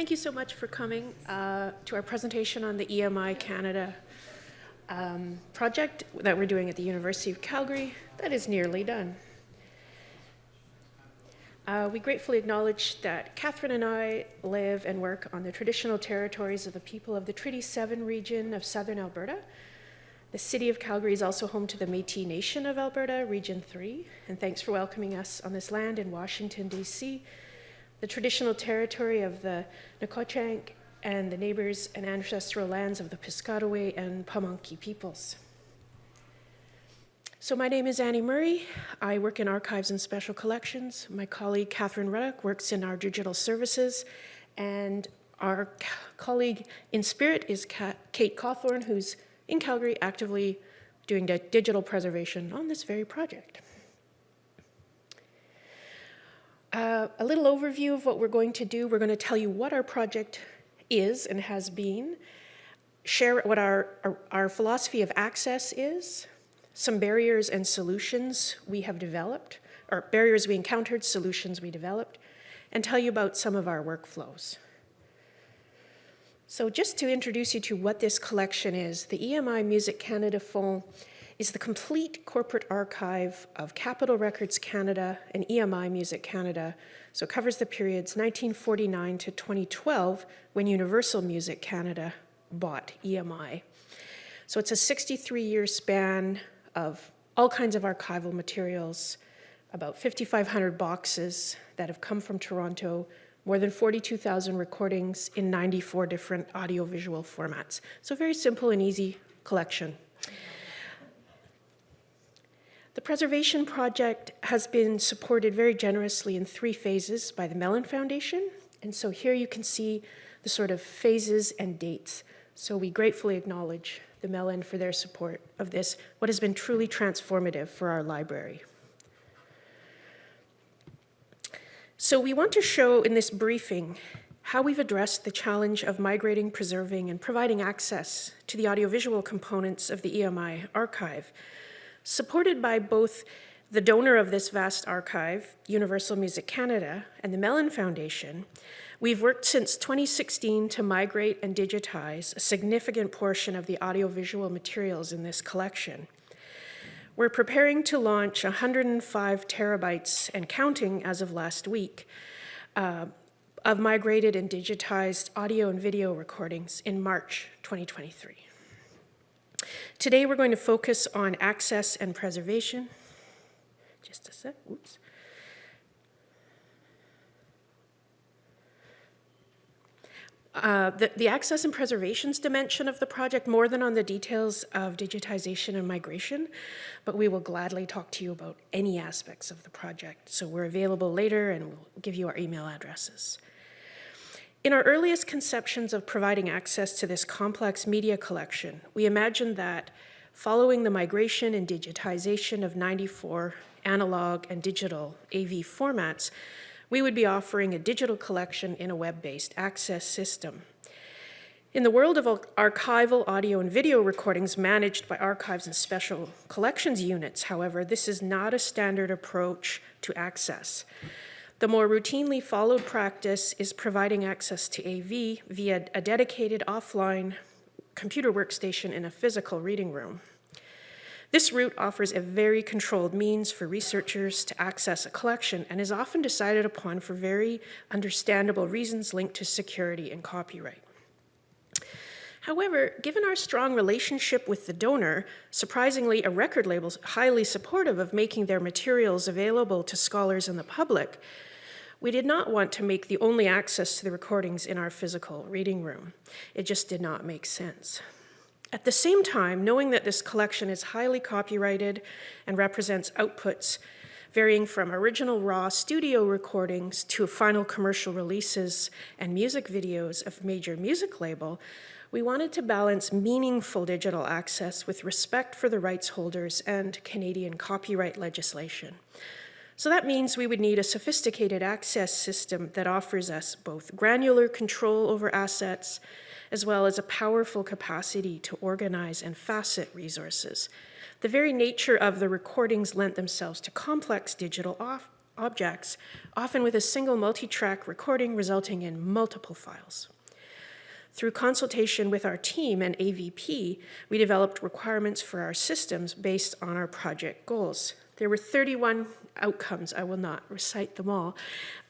thank you so much for coming uh, to our presentation on the EMI Canada um, project that we're doing at the University of Calgary that is nearly done. Uh, we gratefully acknowledge that Catherine and I live and work on the traditional territories of the people of the Treaty 7 region of southern Alberta. The city of Calgary is also home to the Métis Nation of Alberta, Region 3, and thanks for welcoming us on this land in Washington, D.C., the traditional territory of the Nacotchtank and the neighbors and ancestral lands of the Piscataway and Pamunkey peoples. So my name is Annie Murray. I work in archives and special collections. My colleague Catherine Ruddock works in our digital services. And our colleague in spirit is Kate Cawthorn, who's in Calgary actively doing digital preservation on this very project. Uh, a little overview of what we're going to do. We're going to tell you what our project is and has been, share what our, our, our philosophy of access is, some barriers and solutions we have developed, or barriers we encountered, solutions we developed, and tell you about some of our workflows. So just to introduce you to what this collection is, the EMI Music Canada Fonds is the complete corporate archive of Capitol Records Canada and EMI Music Canada. So it covers the periods 1949 to 2012 when Universal Music Canada bought EMI. So it's a 63 year span of all kinds of archival materials, about 5,500 boxes that have come from Toronto, more than 42,000 recordings in 94 different audiovisual formats. So very simple and easy collection. The preservation project has been supported very generously in three phases by the Mellon Foundation. And so here you can see the sort of phases and dates. So we gratefully acknowledge the Mellon for their support of this, what has been truly transformative for our library. So we want to show in this briefing how we've addressed the challenge of migrating, preserving, and providing access to the audiovisual components of the EMI archive, supported by both the donor of this vast archive, Universal Music Canada, and the Mellon Foundation, We've worked since 2016 to migrate and digitize a significant portion of the audiovisual materials in this collection. We're preparing to launch 105 terabytes and counting as of last week uh, of migrated and digitized audio and video recordings in March 2023. Today we're going to focus on access and preservation. Just a sec, oops. Uh, the, the, access and preservations dimension of the project more than on the details of digitization and migration, but we will gladly talk to you about any aspects of the project. So we're available later and we'll give you our email addresses. In our earliest conceptions of providing access to this complex media collection, we imagined that following the migration and digitization of 94 analog and digital AV formats, we would be offering a digital collection in a web-based access system. In the world of archival audio and video recordings managed by archives and special collections units, however, this is not a standard approach to access. The more routinely followed practice is providing access to AV via a dedicated offline computer workstation in a physical reading room. This route offers a very controlled means for researchers to access a collection and is often decided upon for very understandable reasons linked to security and copyright. However, given our strong relationship with the donor, surprisingly, a record label highly supportive of making their materials available to scholars and the public, we did not want to make the only access to the recordings in our physical reading room. It just did not make sense. At the same time, knowing that this collection is highly copyrighted and represents outputs varying from original raw studio recordings to final commercial releases and music videos of major music label, we wanted to balance meaningful digital access with respect for the rights holders and Canadian copyright legislation. So that means we would need a sophisticated access system that offers us both granular control over assets as well as a powerful capacity to organize and facet resources. The very nature of the recordings lent themselves to complex digital objects, often with a single multi-track recording resulting in multiple files. Through consultation with our team and AVP, we developed requirements for our systems based on our project goals. There were 31 outcomes. I will not recite them all.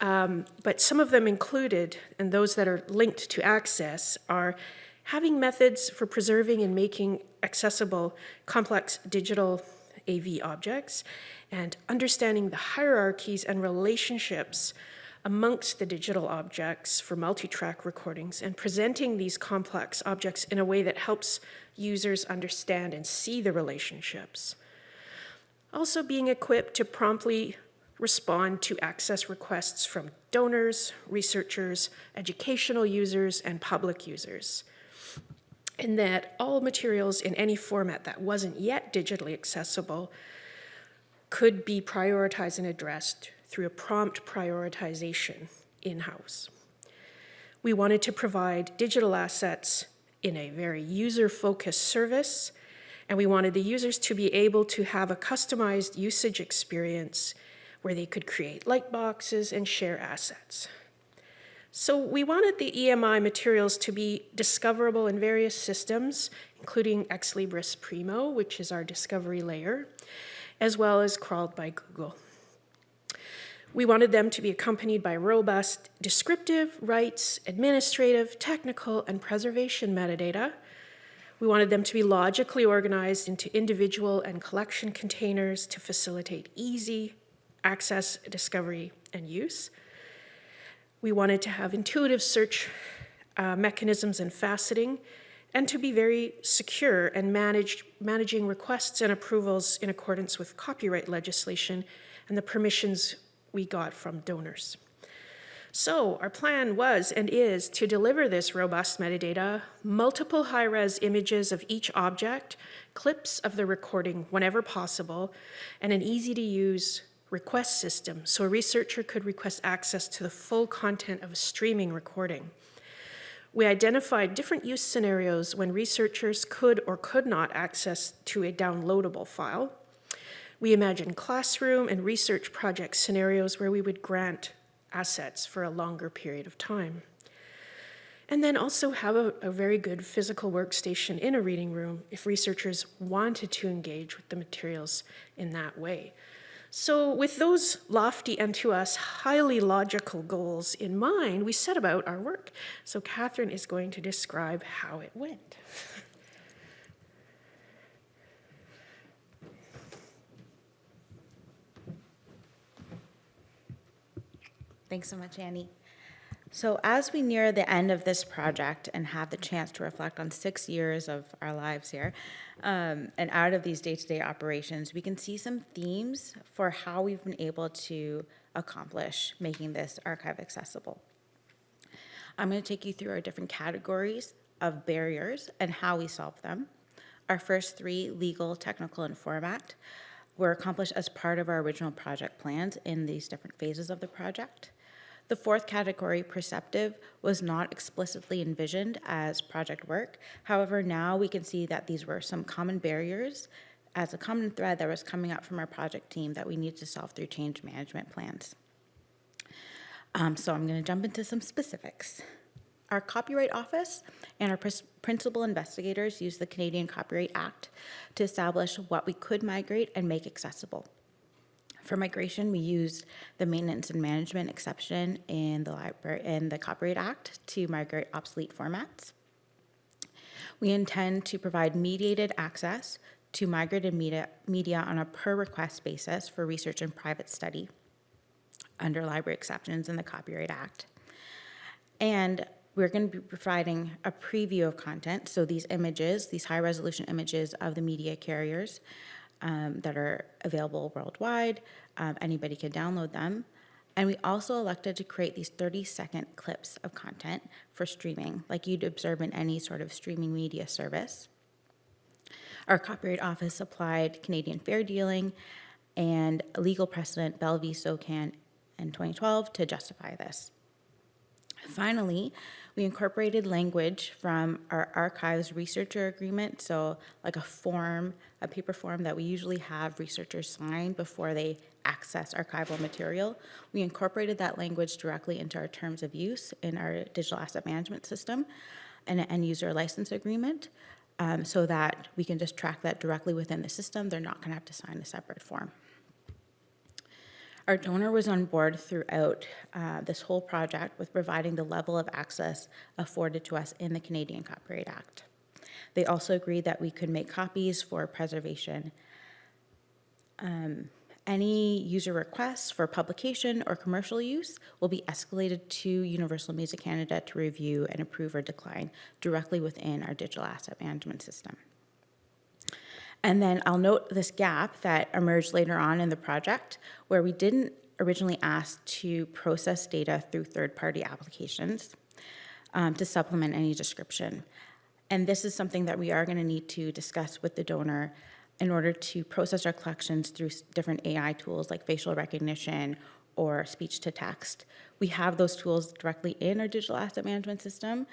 Um, but some of them included, and those that are linked to access, are having methods for preserving and making accessible complex digital AV objects, and understanding the hierarchies and relationships amongst the digital objects for multi-track recordings and presenting these complex objects in a way that helps users understand and see the relationships. Also being equipped to promptly respond to access requests from donors, researchers, educational users, and public users. And that all materials in any format that wasn't yet digitally accessible could be prioritized and addressed through a prompt prioritization in-house. We wanted to provide digital assets in a very user-focused service, and we wanted the users to be able to have a customized usage experience where they could create light boxes and share assets. So we wanted the EMI materials to be discoverable in various systems, including Ex Libris Primo, which is our discovery layer, as well as crawled by Google. We wanted them to be accompanied by robust descriptive, rights, administrative, technical, and preservation metadata. We wanted them to be logically organized into individual and collection containers to facilitate easy access, discovery, and use. We wanted to have intuitive search uh, mechanisms and faceting, and to be very secure and managed, managing requests and approvals in accordance with copyright legislation and the permissions we got from donors. So our plan was and is to deliver this robust metadata, multiple high-res images of each object, clips of the recording whenever possible, and an easy-to-use request system so a researcher could request access to the full content of a streaming recording. We identified different use scenarios when researchers could or could not access to a downloadable file, we imagined classroom and research project scenarios where we would grant assets for a longer period of time. And then also have a, a, very good physical workstation in a reading room if researchers wanted to engage with the materials in that way. So with those lofty and to us highly logical goals in mind, we set about our work. So Catherine is going to describe how it went. Thanks so much, Annie. So as we near the end of this project and have the chance to reflect on six years of our lives here, um, and out of these day-to-day operations, we can see some themes for how we've been able to accomplish making this archive accessible. I'm going to take you through our different categories of barriers and how we solve them. Our first three, legal, technical, and format, were accomplished as part of our original project plans in these different phases of the project. The fourth category, perceptive, was not explicitly envisioned as project work. However, now we can see that these were some common barriers as a common thread that was coming up from our project team that we need to solve through change management plans. Um, so I'm going to jump into some specifics. Our Copyright Office and our principal investigators used the Canadian Copyright Act to establish what we could migrate and make accessible. For migration, we used the maintenance and management exception in the library in the Copyright Act to migrate obsolete formats. We intend to provide mediated access to migrated media, media on a per request basis for research and private study under library exceptions in the Copyright Act. And we're going to be providing a preview of content. So these images, these high resolution images of the media carriers um, that are available worldwide. Um, anybody can download them. And we also elected to create these 30 second clips of content for streaming, like you'd observe in any sort of streaming media service. Our Copyright Office applied Canadian fair dealing and legal precedent Bell v. SOCAN in 2012 to justify this. Finally, we incorporated language from our archives researcher agreement, so like a form, a paper form that we usually have researchers sign before they access archival material. We incorporated that language directly into our terms of use in our digital asset management system and an end user license agreement um, so that we can just track that directly within the system. They're not going to have to sign a separate form. Our donor was on board throughout uh, this whole project with providing the level of access afforded to us in the Canadian Copyright Act. They also agreed that we could make copies for preservation. Um, Any user requests for publication or commercial use will be escalated to Universal Music Canada to review and approve or decline directly within our digital asset management system. And then I'll note this gap that emerged later on in the project where we didn't originally ask to process data through third-party applications um, to supplement any description. And this is something that we are going to need to discuss with the donor in order to process our collections through different AI tools like facial recognition or speech to text. We have those tools directly in our digital asset management system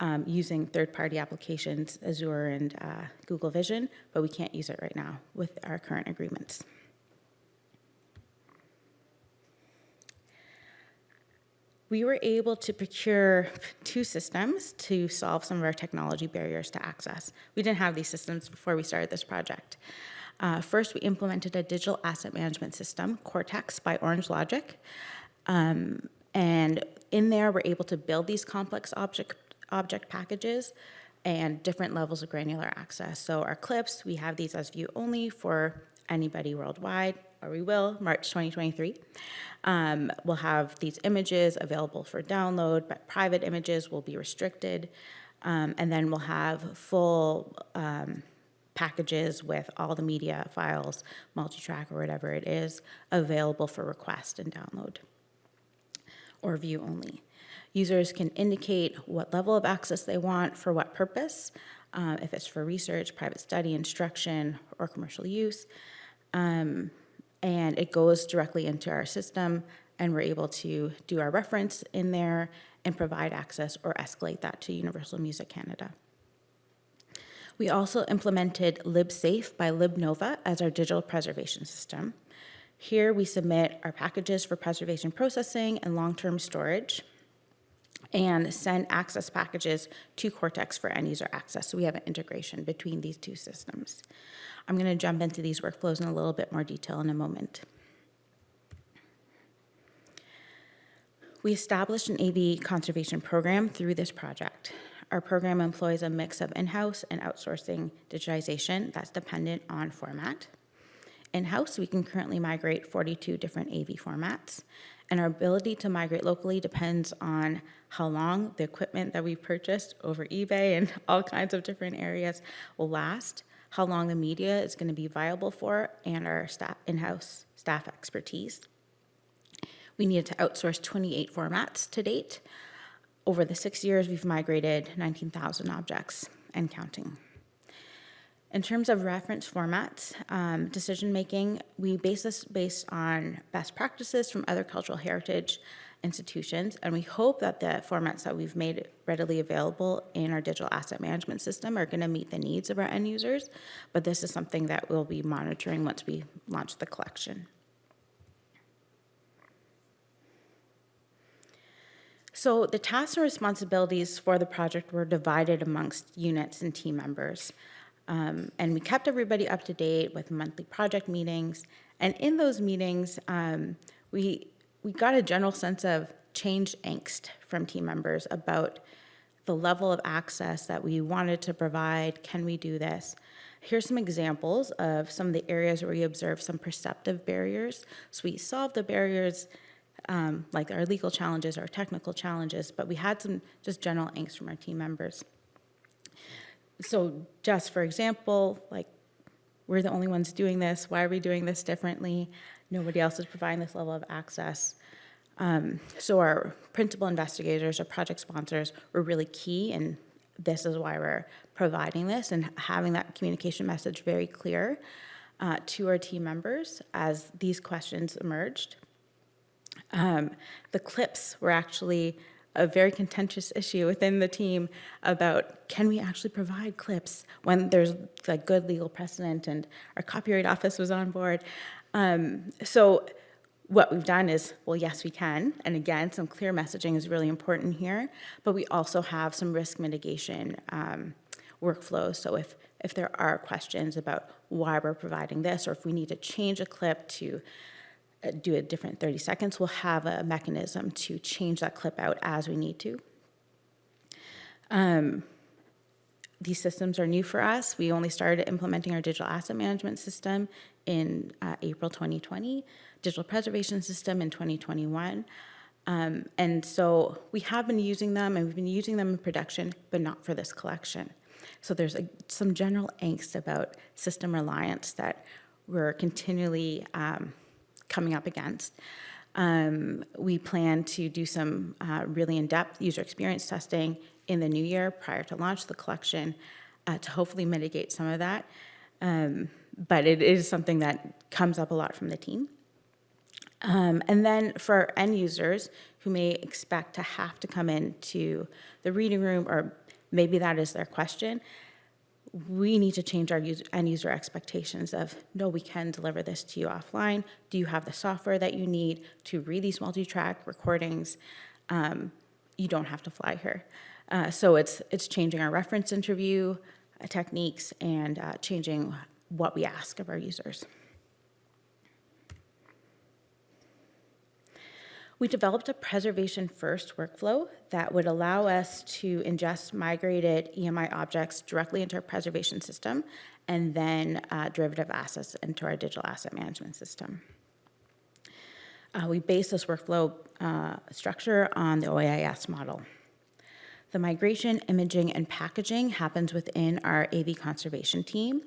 um, using third-party applications, Azure and uh, Google Vision, but we can't use it right now with our current agreements. We were able to procure two systems to solve some of our technology barriers to access. We didn't have these systems before we started this project. Uh, first, we implemented a digital asset management system, Cortex by Orange Logic. Um, and in there, we're able to build these complex object, object packages and different levels of granular access. So our clips, we have these as view only for anybody worldwide, or we will, March 2023. Um, we'll have these images available for download, but private images will be restricted. Um, and then we'll have full um, packages with all the media files, multi-track or whatever it is, available for request and download or view only. Users can indicate what level of access they want for what purpose, uh, if it's for research, private study, instruction, or commercial use. Um, and it goes directly into our system, and we're able to do our reference in there and provide access or escalate that to Universal Music Canada. We also implemented LibSafe by LibNova as our digital preservation system. Here we submit our packages for preservation processing and long-term storage and send access packages to Cortex for end user access. So we have an integration between these two systems. I'm going to jump into these workflows in a little bit more detail in a moment. We established an AV conservation program through this project. Our program employs a mix of in-house and outsourcing digitization that's dependent on format. In-house, we can currently migrate 42 different AV formats, and our ability to migrate locally depends on how long the equipment that we've purchased over eBay and all kinds of different areas will last, how long the media is going to be viable for, and our staff, in-house staff expertise. We needed to outsource 28 formats to date. Over the six years, we've migrated 19,000 objects and counting. In terms of reference formats, um, decision-making, we base this based on best practices from other cultural heritage institutions, and we hope that the formats that we've made readily available in our digital asset management system are going to meet the needs of our end users, but this is something that we'll be monitoring once we launch the collection. So the tasks and responsibilities for the project were divided amongst units and team members. Um, and we kept everybody up to date with monthly project meetings. And in those meetings, um, we, we got a general sense of change angst from team members about the level of access that we wanted to provide. Can we do this? Here's some examples of some of the areas where we observed some perceptive barriers. So we solved the barriers um, like our legal challenges or technical challenges, but we had some just general angst from our team members. So just for example, like, we're the only ones doing this, why are we doing this differently? Nobody else is providing this level of access. Um, so our principal investigators or project sponsors were really key, and this is why we're providing this and having that communication message very clear uh, to our team members as these questions emerged. Um, the clips were actually a very contentious issue within the team about can we actually provide clips when there's like good legal precedent and our copyright office was on board. Um, so what we've done is, well, yes, we can. And again, some clear messaging is really important here, but we also have some risk mitigation um, workflows. So if, if there are questions about why we're providing this, or if we need to change a clip to uh, do a different 30 seconds, we'll have a mechanism to change that clip out as we need to. Um, these systems are new for us. We only started implementing our digital asset management system in uh, April 2020, digital preservation system in 2021. Um, and so we have been using them and we've been using them in production, but not for this collection. So there's a, some general angst about system reliance that we're continually um, coming up against. Um, we plan to do some uh, really in-depth user experience testing in the new year prior to launch the collection uh, to hopefully mitigate some of that. Um, but it is something that comes up a lot from the team. Um, and then for end users who may expect to have to come into the reading room, or maybe that is their question, we need to change our user, end user expectations of, no, we can deliver this to you offline. Do you have the software that you need to read these multi-track recordings? Um, you don't have to fly here. Uh, so it's, it's changing our reference interview uh, techniques and uh, changing what we ask of our users. We developed a preservation first workflow that would allow us to ingest migrated EMI objects directly into our preservation system and then uh, derivative assets into our digital asset management system. Uh, we base this workflow uh, structure on the OAIS model. The migration, imaging, and packaging happens within our AV conservation team.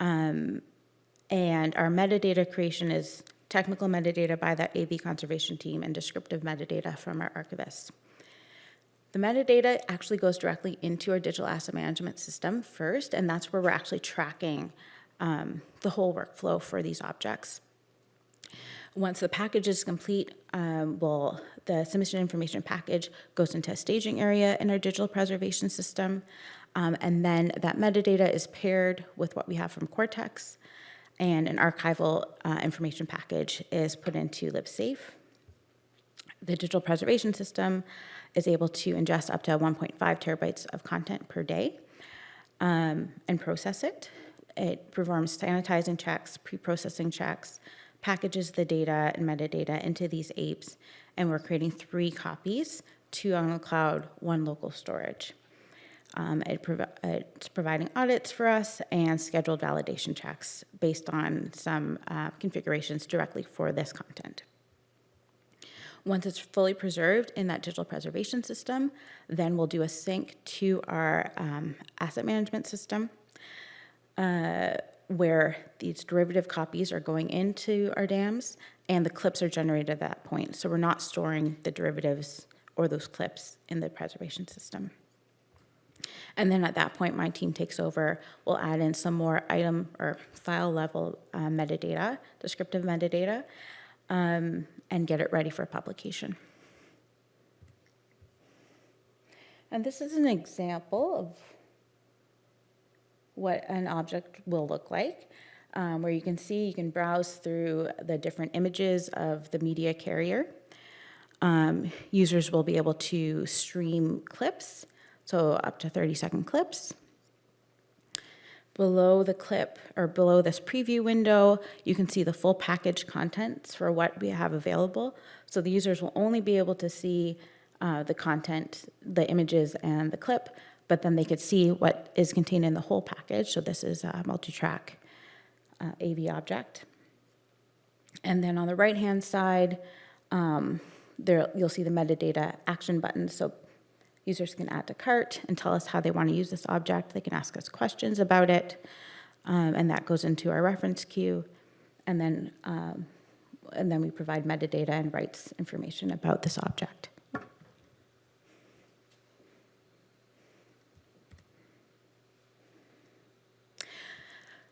Um, and our metadata creation is technical metadata by that AV conservation team and descriptive metadata from our archivists. The metadata actually goes directly into our digital asset management system first, and that's where we're actually tracking um, the whole workflow for these objects. Once the package is complete, um, well, the submission information package goes into a staging area in our digital preservation system, um, and then that metadata is paired with what we have from Cortex, and an archival uh, information package is put into LibSafe. The digital preservation system is able to ingest up to 1.5 terabytes of content per day um, and process it. It performs sanitizing checks, pre-processing checks, packages the data and metadata into these AIPs, and we're creating three copies, two on the cloud, one local storage. Um, it provi it's providing audits for us and scheduled validation checks based on some uh, configurations directly for this content. Once it's fully preserved in that digital preservation system, then we'll do a sync to our um, asset management system uh, where these derivative copies are going into our DAMS and the clips are generated at that point. So we're not storing the derivatives or those clips in the preservation system. And then at that point, my team takes over. We'll add in some more item or file level uh, metadata, descriptive metadata, um, and get it ready for publication. And this is an example of what an object will look like, um, where you can see, you can browse through the different images of the media carrier. Um, users will be able to stream clips, so up to 30 second clips. Below the clip, or below this preview window, you can see the full package contents for what we have available. So the users will only be able to see uh, the content, the images and the clip, but then they could see what is contained in the whole package. So this is a multi-track uh, AV object. And then on the right-hand side, um, there you'll see the metadata action buttons. So users can add to cart and tell us how they want to use this object. They can ask us questions about it, um, and that goes into our reference queue. And then, um, and then we provide metadata and rights information about this object.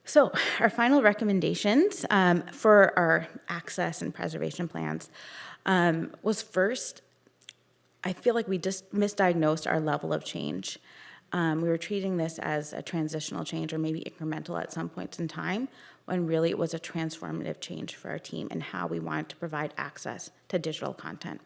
So our final recommendations um, for our access and preservation plans um, was first, I feel like we just misdiagnosed our level of change. Um, we were treating this as a transitional change or maybe incremental at some points in time, when really it was a transformative change for our team and how we wanted to provide access to digital content.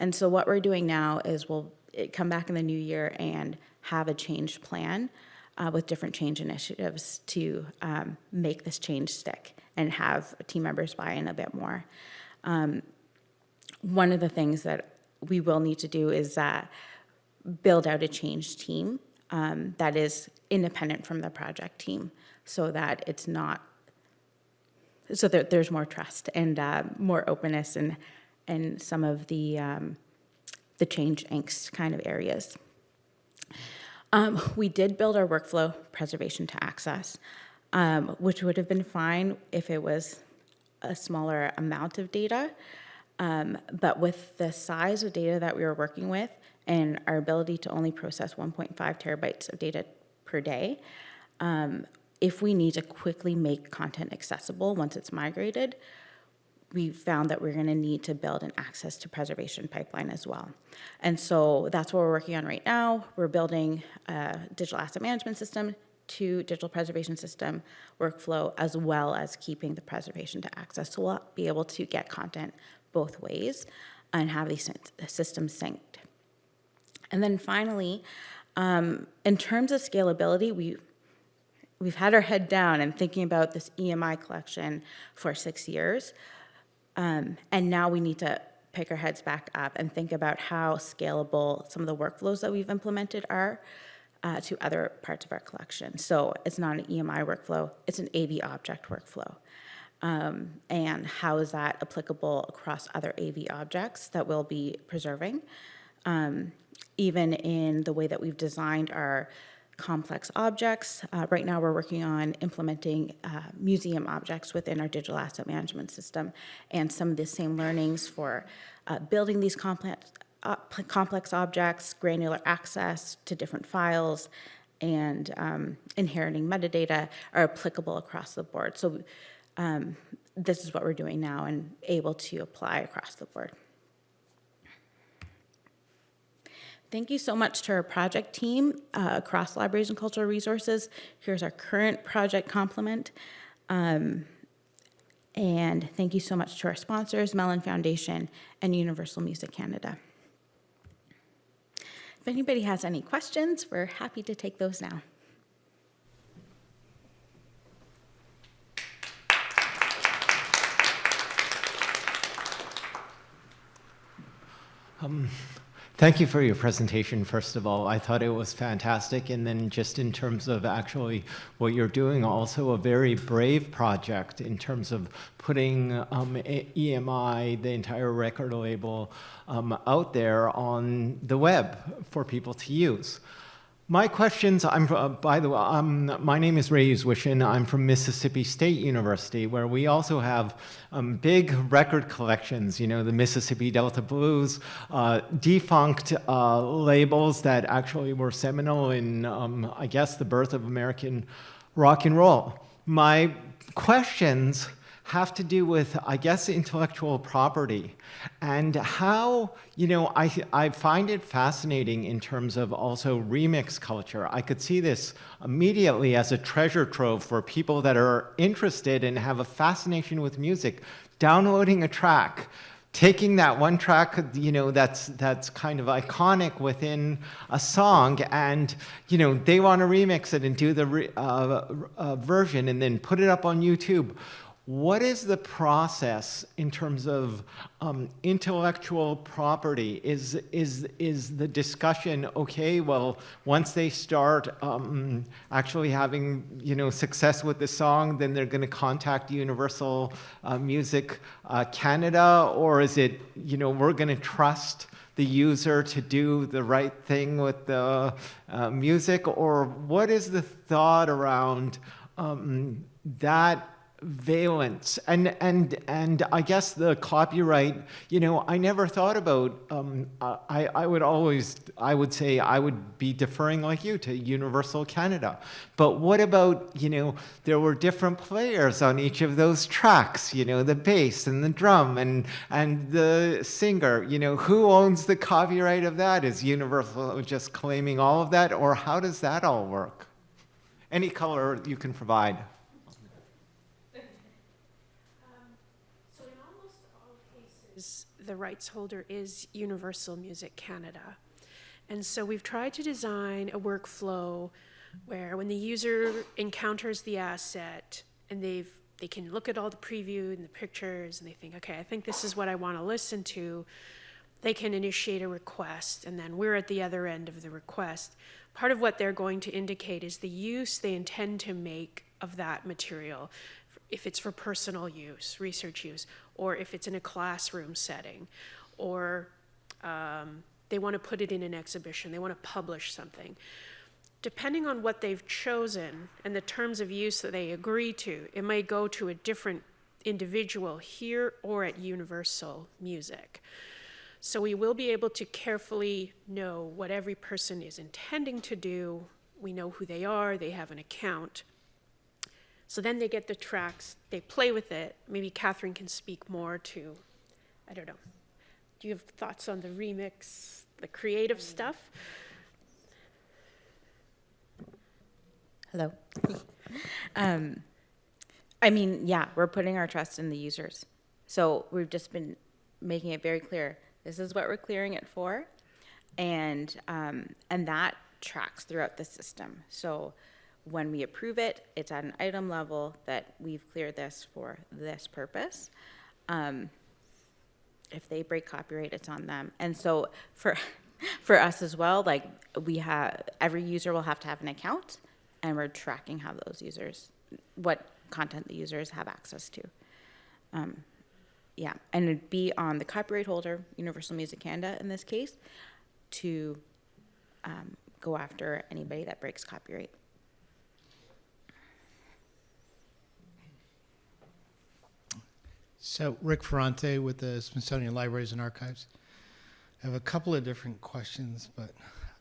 And so what we're doing now is we'll eh, come back in the new year and have a change plan uh, with different change initiatives to um, make this change stick and have team members buy in a bit more. Um, one of the things that we will need to do is uh, build out a change team um, that is independent from the project team so that it's not so that there's more trust and uh, more openness and and some of the um, the change angst kind of areas. Um, we did build our workflow preservation to access, um, which would have been fine if it was a smaller amount of data. Um, but with the size of data that we were working with and our ability to only process 1.5 terabytes of data per day, um, if we need to quickly make content accessible once it's migrated, we found that we're going to need to build an access to preservation pipeline as well. And so that's what we're working on right now. We're building a digital asset management system to digital preservation system workflow as well as keeping the preservation to access. So we'll be able to get content both ways and have these systems synced. And then finally, um, in terms of scalability, we we've had our head down and thinking about this EMI collection for six years. Um, and now we need to pick our heads back up and think about how scalable some of the workflows that we've implemented are uh, to other parts of our collection. So it's not an EMI workflow, it's an AV object workflow. Um, and how is that applicable across other AV objects that we'll be preserving? Um, even in the way that we've designed our complex objects. Uh, right now, we're working on implementing uh, museum objects within our digital asset management system and some of the same learnings for uh, building these complex, uh, complex objects, granular access to different files, and um, inheriting metadata are applicable across the board. So um, this is what we're doing now and able to apply across the board. Thank you so much to our project team uh, across libraries and cultural resources. Here's our current project complement. Um, and thank you so much to our sponsors, Mellon Foundation and Universal Music Canada. If anybody has any questions, we're happy to take those now. Um, Thank you for your presentation, first of all. I thought it was fantastic. And then just in terms of actually what you're doing, also a very brave project in terms of putting um, EMI, the entire record label, um, out there on the web for people to use. My questions, I'm, uh, by the way, um, my name is Ray Uzwishin. I'm from Mississippi State University, where we also have um, big record collections, you know, the Mississippi Delta Blues, uh, defunct uh, labels that actually were seminal in, um, I guess, the birth of American rock and roll. My questions have to do with, I guess, intellectual property and how, you know, I, I find it fascinating in terms of also remix culture. I could see this immediately as a treasure trove for people that are interested and have a fascination with music, downloading a track, taking that one track, you know, that's that's kind of iconic within a song, and you know, they want to remix it and do the uh, uh, version, and then put it up on YouTube. What is the process in terms of um, intellectual property? Is, is, is the discussion, okay, well, once they start um, actually having you know, success with the song, then they're going to contact Universal uh, Music uh, Canada? Or is it, you know, we're going to trust the user to do the right thing with the uh, music? Or what is the thought around um, that valence. And and and i guess the copyright you know i never thought about um, i i would always i would say i would be deferring like you to universal canada. But what about you know there were different players on each of those tracks you know the bass and the drum and and the singer you know who owns the copyright of that? Is universal just claiming all of that or how does that all work? Any color you can provide the rights holder is Universal Music Canada. And so we've tried to design a workflow where when the user encounters the asset and they've they can look at all the preview and the pictures and they think, okay, I think this is what I want to listen to. They can initiate a request and then we're at the other end of the request. Part of what they're going to indicate is the use they intend to make of that material. If it's for personal use, research use, or if it's in a classroom setting, or um, they want to put it in an exhibition, they want to publish something. Depending on what they've chosen and the terms of use that they agree to, it may go to a different individual here or at Universal Music. So we will be able to carefully know what every person is intending to do. We know who they are, they have an account. So then they get the tracks, they play with it. Maybe Catherine can speak more to, I don't know. Do you have thoughts on the remix, the creative stuff? Hello. um, I mean, yeah, we're putting our trust in the users. So we've just been making it very clear. This is what we're clearing it for, and um, and that tracks throughout the system. So when we approve it, it's at an item level that we've cleared this for this purpose. Um, if they break copyright, it's on them. And so for for us as well, like we have every user will have to have an account, and we're tracking how those users, what content the users have access to. Um, yeah, and it'd be on the copyright holder, Universal Music Canada in this case, to um, go after anybody that breaks copyright. So Rick Ferrante with the Smithsonian Libraries and Archives. I have a couple of different questions, but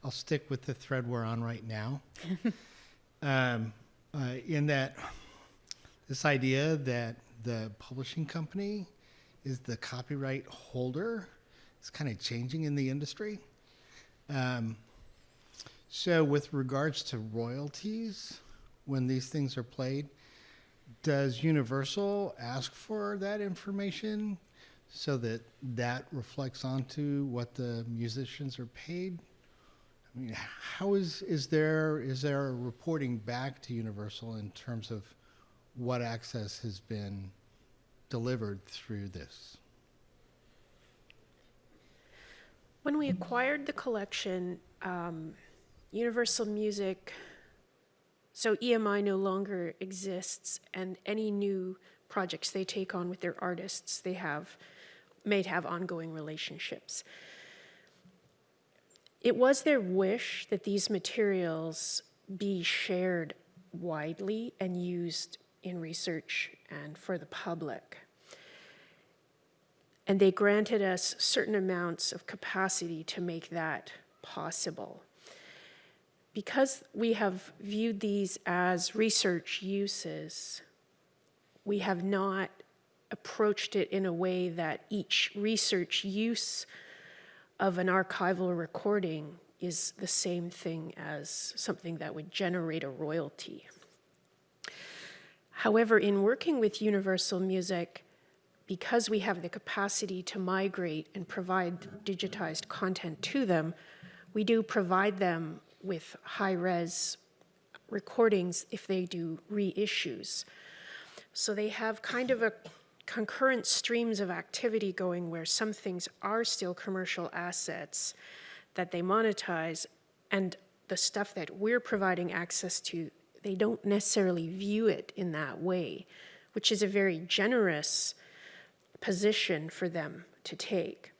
I'll stick with the thread we're on right now. um, uh, in that, this idea that the publishing company is the copyright holder is kind of changing in the industry. Um, so, with regards to royalties, when these things are played, does Universal ask for that information so that that reflects onto what the musicians are paid? I mean, how is is there is there a reporting back to Universal in terms of what access has been delivered through this? When we acquired the collection, um, Universal Music, so EMI no longer exists, and any new projects they take on with their artists, they have, may have ongoing relationships. It was their wish that these materials be shared widely and used in research and for the public. And they granted us certain amounts of capacity to make that possible. Because we have viewed these as research uses, we have not approached it in a way that each research use of an archival recording is the same thing as something that would generate a royalty. However, in working with Universal Music, because we have the capacity to migrate and provide digitized content to them, we do provide them with high-res recordings if they do reissues. So they have kind of a concurrent streams of activity going where some things are still commercial assets that they monetize and the stuff that we're providing access to, they don't necessarily view it in that way, which is a very generous position for them to take.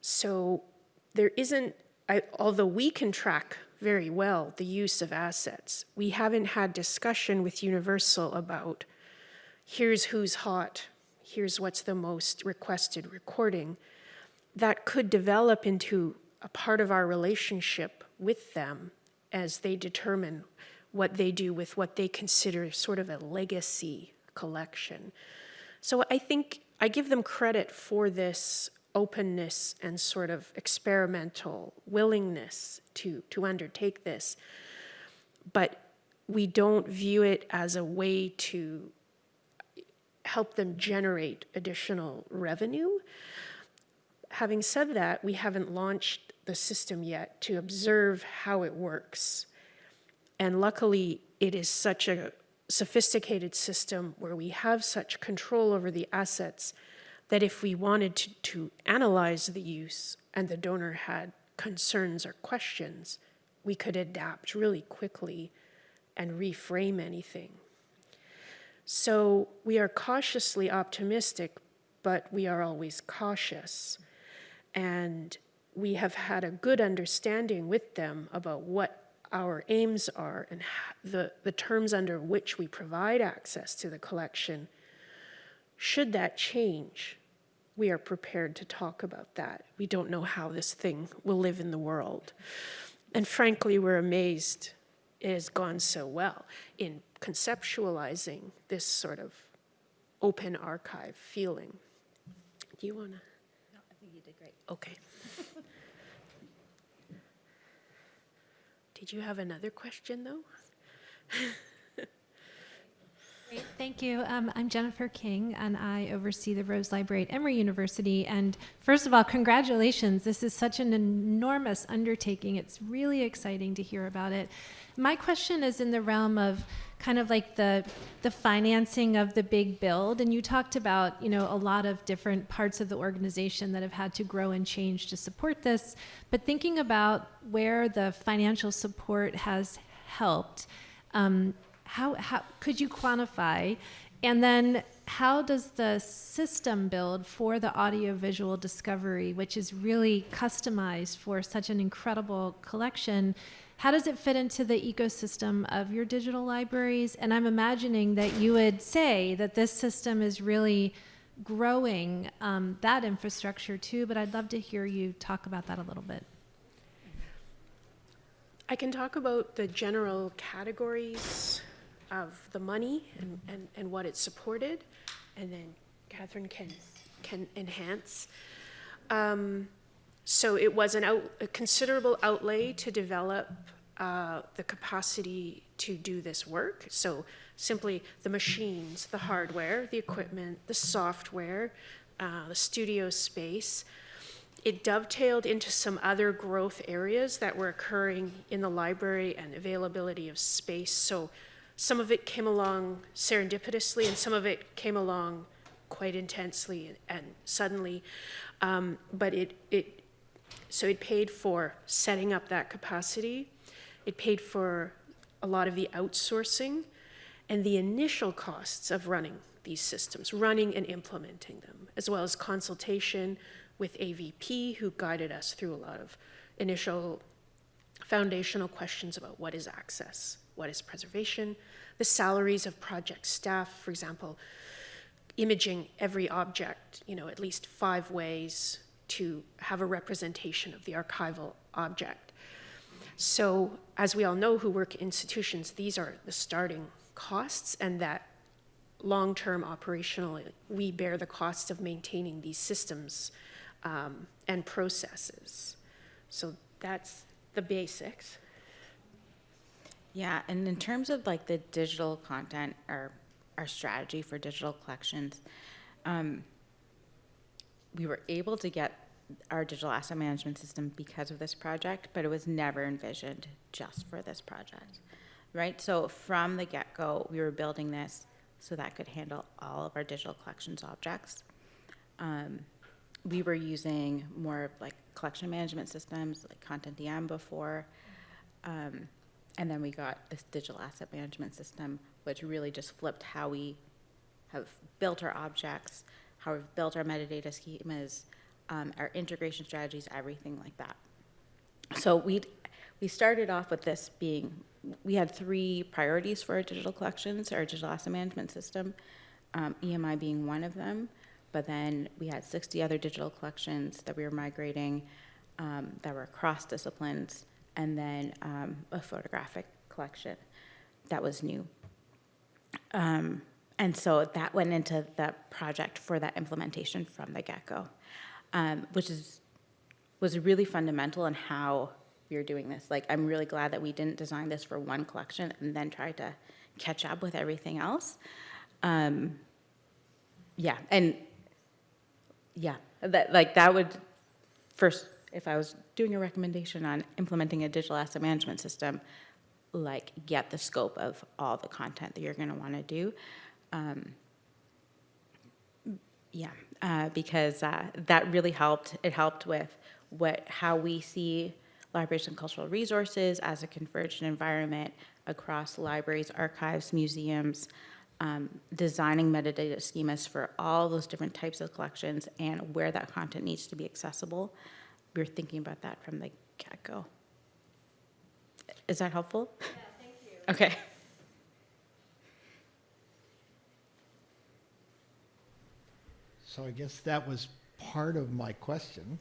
So there isn't, I, although we can track very well the use of assets, we haven't had discussion with Universal about here's who's hot, here's what's the most requested recording. That could develop into a part of our relationship with them as they determine what they do with what they consider sort of a legacy collection. So I think I give them credit for this openness and sort of experimental willingness to, to undertake this. But we don't view it as a way to help them generate additional revenue. having said that, we haven't launched the system yet to observe how it works. And luckily, it is such a sophisticated system where we have such control over the assets that if we wanted to, to analyze the use and the donor had concerns or questions, we could adapt really quickly and reframe anything. So we are cautiously optimistic, but we are always cautious. And we have had a good understanding with them about what our aims are and the, the terms under which we provide access to the collection. Should that change, we are prepared to talk about that. We don't know how this thing will live in the world. And frankly, we're amazed it has gone so well in conceptualizing this sort of open archive feeling. Do you want to? No, I think you did great. Okay. Did you have another question, though? Great, Thank you. Um, I'm Jennifer King, and I oversee the Rose Library at Emory University. And first of all, congratulations. This is such an enormous undertaking. It's really exciting to hear about it. My question is in the realm of kind of like the the financing of the big build and you talked about you know a lot of different parts of the organization that have had to grow and change to support this but thinking about where the financial support has helped um, how, how could you quantify? And then how does the system build for the audiovisual discovery which is really customized for such an incredible collection? How does it fit into the ecosystem of your digital libraries? And i'm imagining that you would say that this system is really growing um, that infrastructure too but i'd love to hear you talk about that a little bit. I can talk about the general categories of the money and, and, and what it supported, and then Catherine can, can enhance. Um, so it was an out, a considerable outlay to develop uh, the capacity to do this work. So simply the machines, the hardware, the equipment, the software, uh, the studio space. It dovetailed into some other growth areas that were occurring in the library and availability of space. So some of it came along serendipitously, and some of it came along quite intensely and, suddenly. Um, but it, it, so it paid for setting up that capacity. It paid for a lot of the outsourcing and the initial costs of running these systems, running and implementing them, as well as consultation with AVP, who guided us through a lot of initial foundational questions about what is access, what is preservation, the salaries of project staff, for example, imaging every object, you know, at least five ways to have a representation of the archival object. So, as we all know who work in institutions, these are the starting costs, and that long term operationally, we bear the cost of maintaining these systems um, and processes. So, that's the basics. Yeah, and in terms of like the digital content or our strategy for digital collections, um, we were able to get our digital asset management system because of this project, but it was never envisioned just for this project, right? So from the get-go, we were building this so that could handle all of our digital collections objects. Um, we were using more like collection management systems, like CONTENTdm before. Um, and then we got this digital asset management system, which really just flipped how we have built our objects, how we've built our metadata schemas, um, our integration strategies, everything like that. So we we started off with this being we had three priorities for our digital collections, our digital asset management system, um, EMI being one of them. But then we had 60 other digital collections that we were migrating um, that were across disciplines, and then um, a photographic collection that was new. Um, and so that went into the project for that implementation from the get-go, um, which is was really fundamental in how we were doing this. Like, I'm really glad that we didn't design this for one collection and then try to catch up with everything else. Um, yeah, and yeah, that like that would first, if I was doing a recommendation on implementing a digital asset management system, like get the scope of all the content that you're going to want to do. Um, yeah, uh, because uh, that really helped. It helped with what how we see libraries and cultural resources as a convergent environment across libraries, archives, museums, um, designing metadata schemas for all those different types of collections and where that content needs to be accessible. We were thinking about that from the get-go. Is that helpful? Yeah, thank you. Okay. So I guess that was part of my question.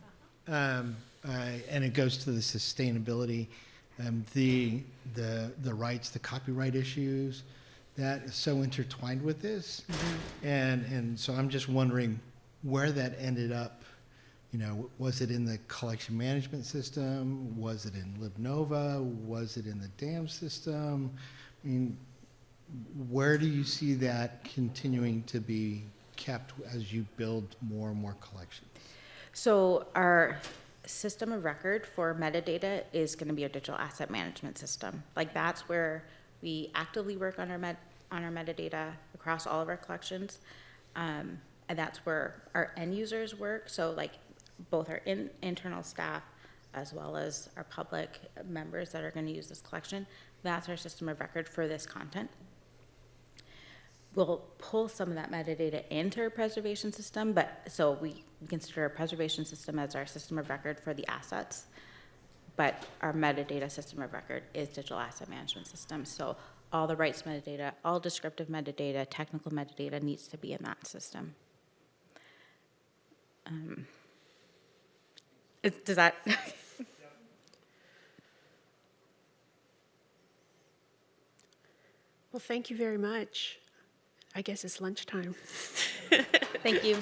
Um, I- And it goes to the sustainability, um, the, the, the rights, the copyright issues, that is so intertwined with this. And, and so I'm just wondering where that ended up. You know, was it in the collection management system? Was it in LibNova? Was it in the DAM system? I mean, where do you see that continuing to be kept as you build more and more collections? So our system of record for metadata is going to be a digital asset management system. Like that's where we actively work on our met, on our metadata across all of our collections. Um, and that's where our end users work. So like both our in, internal staff as well as our public members that are going to use this collection. That's our system of record for this content. We'll pull some of that metadata into our preservation system, but, so we consider our preservation system as our system of record for the assets. But our metadata system of record is digital asset management system. So all the rights metadata, all descriptive metadata, technical metadata needs to be in that system. Um, is- Does that, Well, thank you very much. I guess it's lunchtime. thank you.